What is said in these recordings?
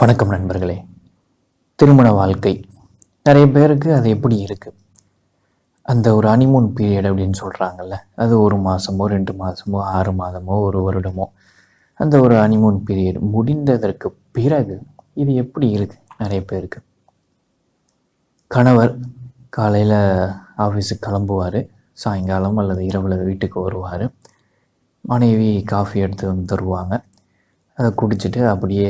வணக்கம் நண்பர்களே. திருமண வாழ்க்கை. நிறைய பேருக்கு அது எப்படி இருக்குது அந்த ஒரு அனிமூன் பீரியட் அப்படின்னு சொல்கிறாங்கல்ல அது ஒரு மாதமோ ரெண்டு மாதமோ ஆறு மாதமோ ஒரு வருடமோ அந்த ஒரு அனிமூன் பீரியட் முடிந்ததற்கு பிறகு இது எப்படி இருக்குது நிறைய பேருக்கு? கணவர் காலையில் ஆஃபீஸுக்கு கிளம்புவார் சாயங்காலம் அல்லது இரவில் வீட்டுக்கு வருவார். மனைவி காஃபி எடுத்து வந்து தருவாங்க. அதை குடிச்சிட்டு அப்படியே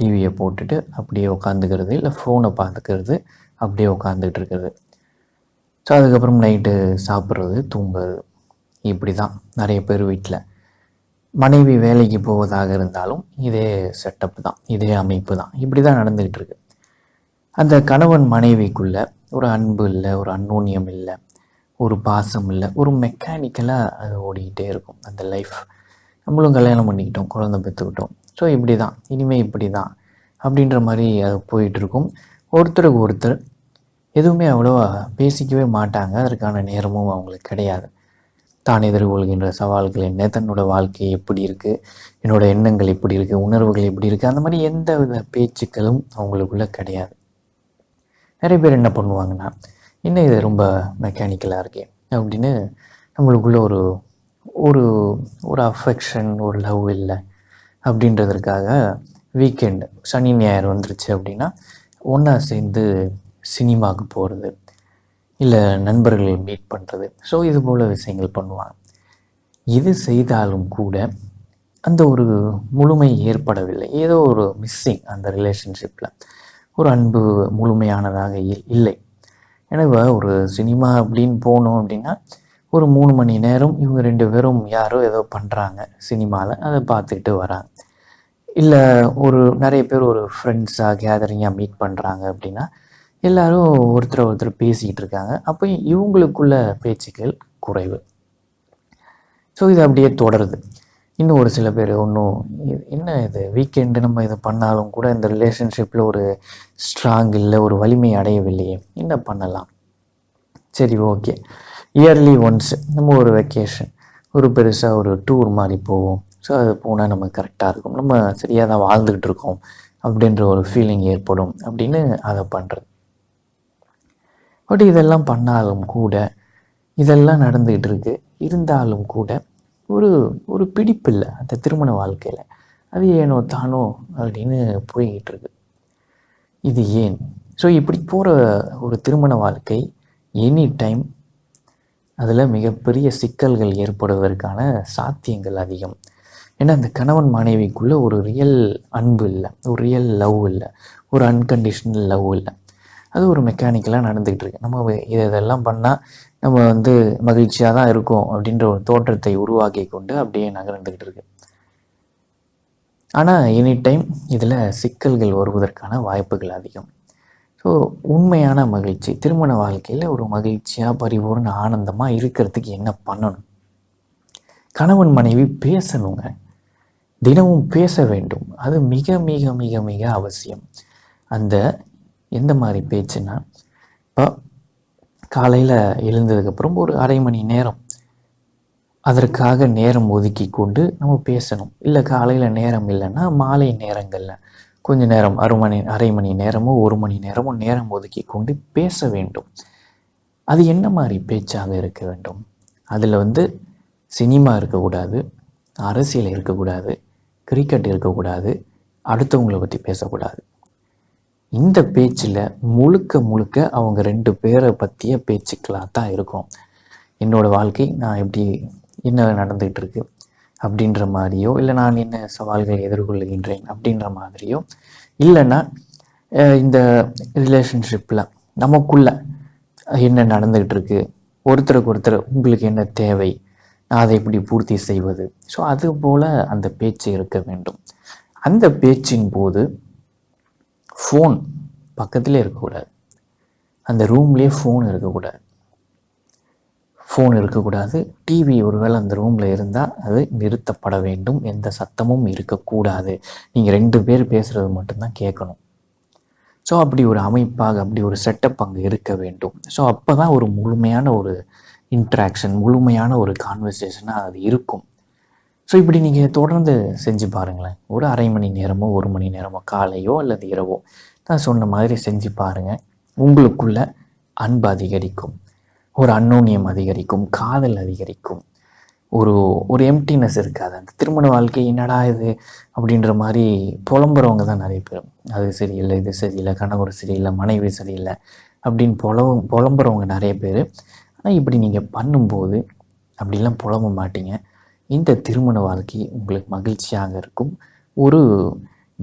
டிவியை போட்டுட்டு அப்படியே உட்காந்துக்கிறது இல்லை ஃபோனை பார்த்துக்கிறது அப்படியே உட்காந்துக்கிட்டு இருக்கிறது ஸோ அதுக்கப்புறம் நைட்டு சாப்பிட்றது தூங்குறது. இப்படி தான் நிறைய பேர் வீட்டில் மனைவி வேலைக்கு போவதாக இருந்தாலும் இதே செட்டப் தான் இதே அமைப்பு தான். இப்படி தான் நடந்துக்கிட்டு இருக்கு அந்த கணவன் மனைவிக்குள்ள ஒரு அன்பு இல்லை ஒரு அன்னோன்யம் இல்லை ஒரு பாசம் இல்லை ஒரு மெக்கானிக்கலாக அது ஓடிக்கிட்டே இருக்கும். அந்த லைஃப் நம்மளும் கல்யாணம் பண்ணிக்கிட்டோம் குழந்தை பெற்றுக்கிட்டோம். ஸோ இப்படி தான் இனிமேல் இப்படி தான் அப்படின்ற மாதிரி அது போயிட்டுருக்கும் ஒருத்தருக்கு ஒருத்தர் எதுவுமே அவ்வளோவா பேசிக்கவே மாட்டாங்க. அதற்கான நேரமும் அவங்களுக்கு கிடையாது. தான் எதிர்கொள்கின்ற சவால்கள் என்ன? தன்னோட வாழ்க்கை எப்படி இருக்குது என்னோட எண்ணங்கள் எப்படி இருக்குது உணர்வுகள் எப்படி இருக்குது அந்த மாதிரி எந்த வித பேச்சுக்களும் அவங்களுக்குள்ளே கிடையாது. நிறைய பேர் என்ன பண்ணுவாங்கன்னா என்ன இது ரொம்ப மெக்கானிக்கலாக இருக்கே அப்படின்னு நம்மளுக்குள்ள ஒரு ஒரு ஒரு அஃபெக்ஷன் ஒரு லவ் இல்லை. அப்படின்றதுக்காக வீக்கெண்டு சனி ஞாயிறு வந்துருச்சு அப்படின்னா ஒன்றா சேர்ந்து சினிமாவுக்கு போகிறது இல்லை நண்பர்களை மீட் பண்ணுறது ஸோ இது போல் விஷயங்கள் பண்ணுவாங்க. இது செய்தாலும் கூட அந்த ஒரு முழுமை ஏற்படவில்லை. ஏதோ ஒரு மிஸ்ஸிங் அந்த ரிலேஷன்ஷிப்பில் ஒரு அன்பு முழுமையானதாக இல்லை. எனவே ஒரு சினிமா அப்படின்னு போனோம் அப்படின்னா ஒரு மூணு மணி நேரம் இவங்க ரெண்டு பேரும் யாரோ ஏதோ பண்ணுறாங்க சினிமாவில் அதை பார்த்துக்கிட்டு வராங்க. இல்லை ஒரு நிறைய பேர் ஒரு ஃப்ரெண்ட்ஸாக கேதரிங்காக மீட் பண்ணுறாங்க அப்படின்னா எல்லாரும் ஒருத்தர் ஒருத்தர் பேசிக்கிட்டு இருக்காங்க. அப்போ இவங்களுக்குள்ள பேச்சுக்கள் குறைவு. ஸோ இது அப்படியே தொடருது. இன்னும் ஒரு சில பேர் ஒன்றும் என்ன இது வீக்கெண்டு நம்ம இதை பண்ணாலும் கூட இந்த ரிலேஷன்ஷிப்பில் ஒரு ஸ்ட்ராங் இல்லை ஒரு வலிமை அடையவில்லையே என்ன பண்ணலாம்? சரி ஓகே இயர்லி ஒன்ஸ் நம்ம ஒரு வெக்கேஷன் ஒரு பெருசாக ஒரு டூர் மாதிரி போவோம். ஸோ அது போனால் நமக்கு கரெக்டாக இருக்கும். நம்ம சரியாக தான் வாழ்ந்துக்கிட்டு இருக்கோம். அப்படின்ற ஒரு ஃபீலிங் ஏற்படும். அப்படின்னு அதை பண்ணுறது பட் இதெல்லாம் பண்ணாலும் கூட இதெல்லாம் நடந்துக்கிட்டு இருக்கு. இருந்தாலும் கூட ஒரு ஒரு பிடிப்பு இல்லை. அந்த திருமண வாழ்க்கையில். அது ஏனோ தானோ அப்படின்னு போய்கிட்டு இருக்கு. இது ஏன்? ஸோ இப்படி போகிற ஒரு திருமண வாழ்க்கை எனி டைம் அதில் மிகப்பெரிய சிக்கல்கள் ஏற்படுவதற்கான சாத்தியங்கள் அதிகம். ஏன்னா அந்த கணவன் மனைவிக்குள்ளே ஒரு ரியல் அன்பு இல்லை. ஒரு ரியல் லவ் இல்லை. ஒரு அன்கண்டிஷனல் லவ் இல்லை. அது ஒரு மெக்கானிக்கலாக நடந்துக்கிட்டு இருக்கு. நம்ம இதை இதெல்லாம் பண்ணால் நம்ம வந்து மகிழ்ச்சியாக தான் இருக்கோம் அப்படின்ற ஒரு தோற்றத்தை உருவாக்கி கொண்டு அப்படியே நகர்ந்துக்கிட்டு இருக்கு. ஆனால் எனி டைம் இதில் சிக்கல்கள் வருவதற்கான வாய்ப்புகள் அதிகம். ஸோ உண்மையான மகிழ்ச்சி. திருமண வாழ்க்கையில் ஒரு மகிழ்ச்சியாக பரிபூர்ண ஆனந்தமாக இருக்கிறதுக்கு என்ன பண்ணணும்? கணவன் மனைவி பேசணுங்க. தினமும் பேச வேண்டும். அது மிக மிக மிக மிக அவசியம். அந்த எந்த மாதிரி பேச்சுன்னா இப்போ காலையில் எழுந்ததுக்கப்புறம் ஒரு அரை மணி நேரம். அதற்காக நேரம் ஒதுக்கி கொண்டு நம்ம பேசணும். இல்லை காலையில் நேரம் இல்லைன்னா மாலை நேரங்களில். கொஞ்ச நேரம் அரை மணி அரை மணி நேரமோ ஒரு மணி நேரமோ நேரம் ஒதுக்கி கொண்டு பேச வேண்டும். அது என்ன மாதிரி பேச்சாக இருக்க வேண்டும்? அதில் வந்து சினிமா இருக்கக்கூடாது அரசியல் இருக்கக்கூடாது கிரிக்கெட் இருக்கக்கூடாது அடுத்தவங்களை பற்றி பேசக்கூடாது. இந்த பேச்சில் முழுக்க முழுக்க அவங்க ரெண்டு பேரை பற்றிய பேச்சுக்களாக தான் இருக்கும். என்னோடய வாழ்க்கை நான் எப்படி என்ன நடந்துகிட்டு இருக்கு அப்படின்ற மாதிரியோ இல்லை நான் என்ன சவால்களை எதிர்கொள்கின்றேன் அப்படின்ற மாதிரியோ இல்லைன்னா இந்த ரிலேஷன்ஷிப்பில் நமக்குள்ள என்ன நடந்துகிட்டு இருக்கு ஒருத்தருக்கு ஒருத்தர் உங்களுக்கு என்ன தேவை? நான் அதை எப்படி பூர்த்தி செய்வது? ஸோ அது போல் அந்த பேச்சு இருக்க வேண்டும். அந்த பேச்சின் போது ஃபோன் பக்கத்திலே இருக்கக்கூடாது. அந்த ரூம்லேயே ஃபோன் இருக்கக்கூடாது. ஃபோன் இருக்கக்கூடாது. டிவி ஒருவேளை அந்த ரூமில் இருந்தால் அது நிறுத்தப்பட வேண்டும். எந்த சத்தமும் இருக்கக்கூடாது. நீங்கள் ரெண்டு பேர் பேசுகிறது மட்டும்தான் கேட்கணும். ஸோ அப்படி ஒரு அமைப்பாக அப்படி ஒரு செட்டப் அங்கே இருக்க வேண்டும். ஸோ அப்போ தான் ஒரு முழுமையான ஒரு இன்ட்ராக்ஷன் முழுமையான ஒரு கான்வர்சேஷனாக அது இருக்கும். ஸோ இப்படி நீங்கள் தொடர்ந்து செஞ்சு பாருங்களேன். ஒரு அரை மணி நேரமோ ஒரு மணி நேரமோ காலையோ அல்லது இரவோ நான் சொன்ன மாதிரி செஞ்சு பாருங்கள் உங்களுக்குள்ள அன்பு அதிகரிக்கும். ஒரு அன்னோன்யம் அதிகரிக்கும் காதல் அதிகரிக்கும். ஒரு ஒரு எம்டினஸ் இருக்காது. அந்த திருமண வாழ்க்கை என்னடா இது? அப்படின்ற மாதிரி புலம்புறவங்க தான் நிறைய பேர். அது சரியில்லை இது சரியில்லை கணவர் சரியில்லை மனைவி சரியில்லை அப்படின்னு புலவ புலம்புறவங்க நிறைய பேர். ஆனால் இப்படி நீங்கள் பண்ணும்போது அப்படிலாம் புலம்ப மாட்டீங்க. இந்த திருமண வாழ்க்கை உங்களுக்கு மகிழ்ச்சியாக இருக்கும். ஒரு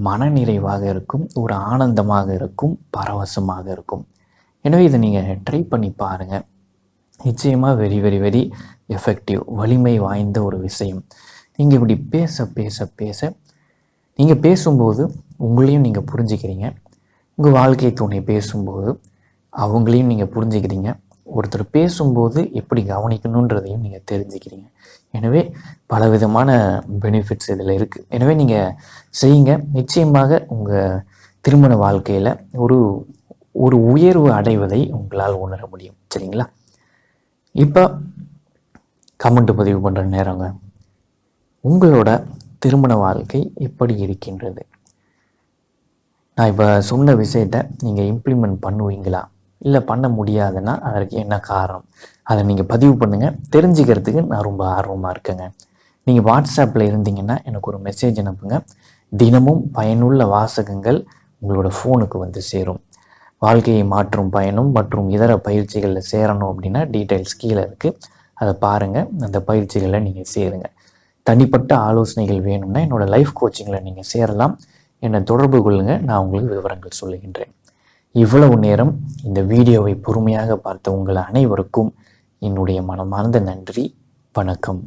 மனநிறைவாக இருக்கும். ஒரு ஆனந்தமாக இருக்கும். பரவசமாக இருக்கும். எனவே இதை நீங்கள் ட்ரை பண்ணி பாருங்கள் நிச்சயமாக வெரி வெரி வெரி எஃபெக்டிவ் வலிமை வாய்ந்த ஒரு விஷயம். நீங்கள் இப்படி பேச பேச பேச நீங்கள் பேசும்போது உங்களையும் நீங்கள் புரிஞ்சுக்கிறீங்க. உங்கள் வாழ்க்கை துணை பேசும்போது அவங்களையும் நீங்கள் புரிஞ்சுக்கிறீங்க. ஒருத்தர் பேசும்போது எப்படி கவனிக்கணுன்றதையும் நீங்கள் தெரிஞ்சுக்கிறீங்க. எனவே பல விதமான பெனிஃபிட்ஸ் இதில் இருக்குது எனவே நீங்கள் செய்யுங்க. நிச்சயமாக உங்கள் திருமண வாழ்க்கையில் ஒரு ஒரு உயர்வு அடைவதை உங்களால் உணர முடியும். சரிங்களா? இப்போ கமெண்ட் பதிவு பண்ணுற நேரங்க. உங்களோட திருமண வாழ்க்கை எப்படி இருக்கின்றது? நான் இப்போ சொன்ன விஷயத்தை நீங்கள் இம்ப்ளிமெண்ட் பண்ணுவீங்களா? இல்லை பண்ண முடியாதுன்னா அதற்கு என்ன காரணம்? அதை நீங்கள் பதிவு பண்ணுங்கள் தெரிஞ்சுக்கிறதுக்கு நான் ரொம்ப ஆர்வமாக இருக்கேங்க. நீங்கள் வாட்ஸ்அப்பில் இருந்தீங்கன்னா எனக்கு ஒரு மெசேஜ் அனுப்புங்க. தினமும் பயனுள்ள வாசகங்கள் உங்களோட ஃபோனுக்கு வந்து சேரும். வாழ்க்கையை மாற்றும் பயணம் மற்றும் இதர பயிற்சிகளில் சேரணும் அப்படின்னா டீட்டெயில்ஸ் கீழே இருக்குது அதை பாருங்கள் அந்த பயிற்சிகளை நீங்கள் சேருங்க. தனிப்பட்ட ஆலோசனைகள் வேணும்னா என்னோடய லைஃப் கோச்சிங்கில் நீங்கள் சேரலாம். என்னை தொடர்பு கொள்ளுங்கள் நான் உங்களுக்கு விவரங்கள் சொல்லுகின்றேன். இவ்வளவு நேரம் இந்த வீடியோவை பொறுமையாக பார்த்த உங்கள் அனைவருக்கும் என்னுடைய மனமார்ந்த நன்றி. வணக்கம்.